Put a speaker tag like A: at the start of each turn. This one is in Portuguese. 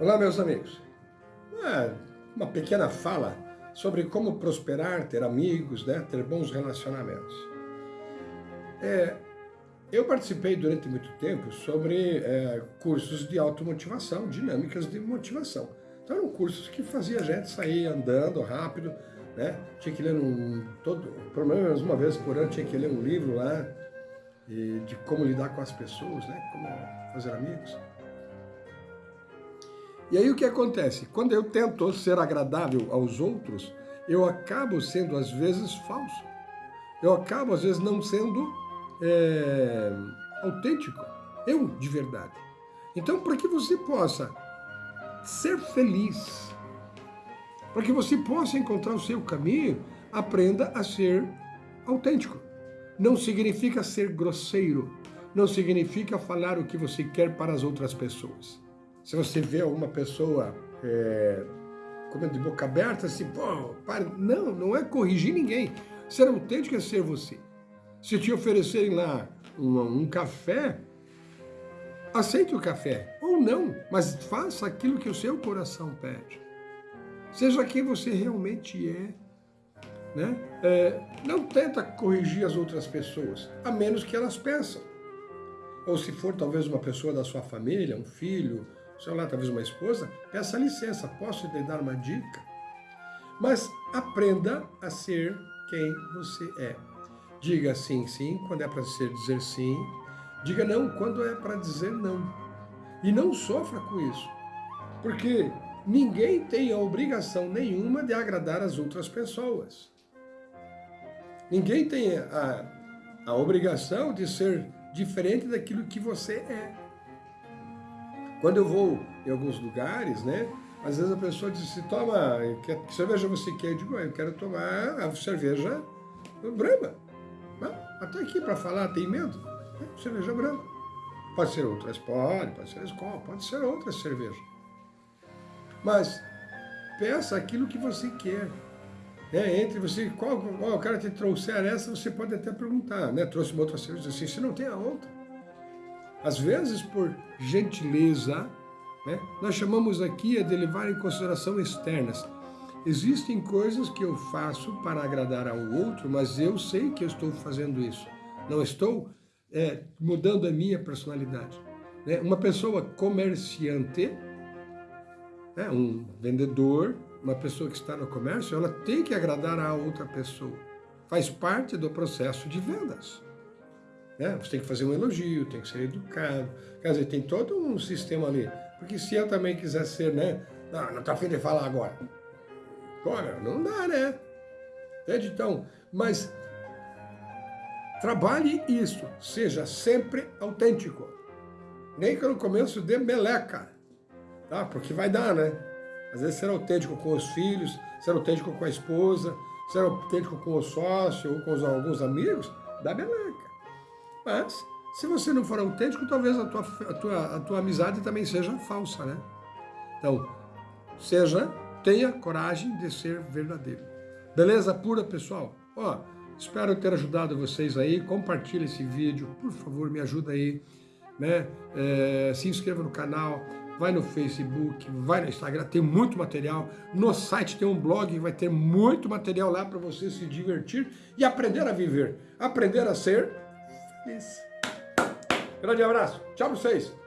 A: Olá, meus amigos. Uma, uma pequena fala sobre como prosperar, ter amigos, né, ter bons relacionamentos. É, eu participei durante muito tempo sobre é, cursos de automotivação, dinâmicas de motivação. Então eram cursos que fazia a gente sair andando rápido, né? Tinha que ler um, todo, pelo menos uma vez por ano tinha que ler um livro lá de como lidar com as pessoas, né? Como fazer amigos. E aí o que acontece? Quando eu tento ser agradável aos outros, eu acabo sendo às vezes falso. Eu acabo às vezes não sendo é, autêntico, eu de verdade. Então, para que você possa ser feliz, para que você possa encontrar o seu caminho, aprenda a ser autêntico. Não significa ser grosseiro, não significa falar o que você quer para as outras pessoas. Se você vê alguma pessoa é, comendo de boca aberta, assim, pô, pare. Não, não é corrigir ninguém. Ser autêntico é ser você. Se te oferecerem lá um, um café, aceite o café, ou não, mas faça aquilo que o seu coração pede. Seja quem você realmente é. Né? É, não tenta corrigir as outras pessoas, a menos que elas peçam. Ou se for talvez uma pessoa da sua família, um filho, sei lá, talvez uma esposa, peça licença, posso te dar uma dica? Mas aprenda a ser quem você é. Diga sim, sim, quando é para ser dizer sim. Diga não quando é para dizer não. E não sofra com isso. Porque ninguém tem a obrigação nenhuma de agradar as outras pessoas. Ninguém tem a, a obrigação de ser diferente daquilo que você é. Quando eu vou em alguns lugares, né? Às vezes a pessoa diz assim, toma, que cerveja você quer? Eu digo, eu quero tomar a cerveja Brahma. Até aqui para falar, tem medo? É, cerveja Brahma. Pode ser outras, pode, pode ser escola, pode ser outra cerveja. Mas peça aquilo que você quer. É, entre você, qual, qual o cara te trouxer essa, você pode até perguntar, né? Trouxe uma outra cerveja assim, se não tem a outra. Às vezes, por gentileza, né, nós chamamos aqui de levar em consideração externas. Existem coisas que eu faço para agradar ao outro, mas eu sei que eu estou fazendo isso. Não estou é, mudando a minha personalidade. Né? Uma pessoa comerciante, né, um vendedor, uma pessoa que está no comércio, ela tem que agradar a outra pessoa. Faz parte do processo de vendas. Né? Você tem que fazer um elogio, tem que ser educado. Quer dizer, tem todo um sistema ali. Porque se eu também quiser ser, né? Não, não está afim de falar agora. Agora, não dá, né? Entende? Então, mas trabalhe isso. Seja sempre autêntico. Nem que no começo dê meleca. Tá? Porque vai dar, né? Às vezes ser autêntico com os filhos, ser autêntico com a esposa, ser autêntico com o sócio ou com os, alguns amigos, dá meleca. Mas, se você não for autêntico, talvez a tua, a tua, a tua amizade também seja falsa, né? Então, seja, tenha coragem de ser verdadeiro. Beleza pura, pessoal? Ó, espero ter ajudado vocês aí. Compartilhe esse vídeo, por favor, me ajuda aí. Né? É, se inscreva no canal, vai no Facebook, vai no Instagram, tem muito material. No site tem um blog, vai ter muito material lá para você se divertir e aprender a viver, aprender a ser feliz. Grande abraço. Tchau pra vocês.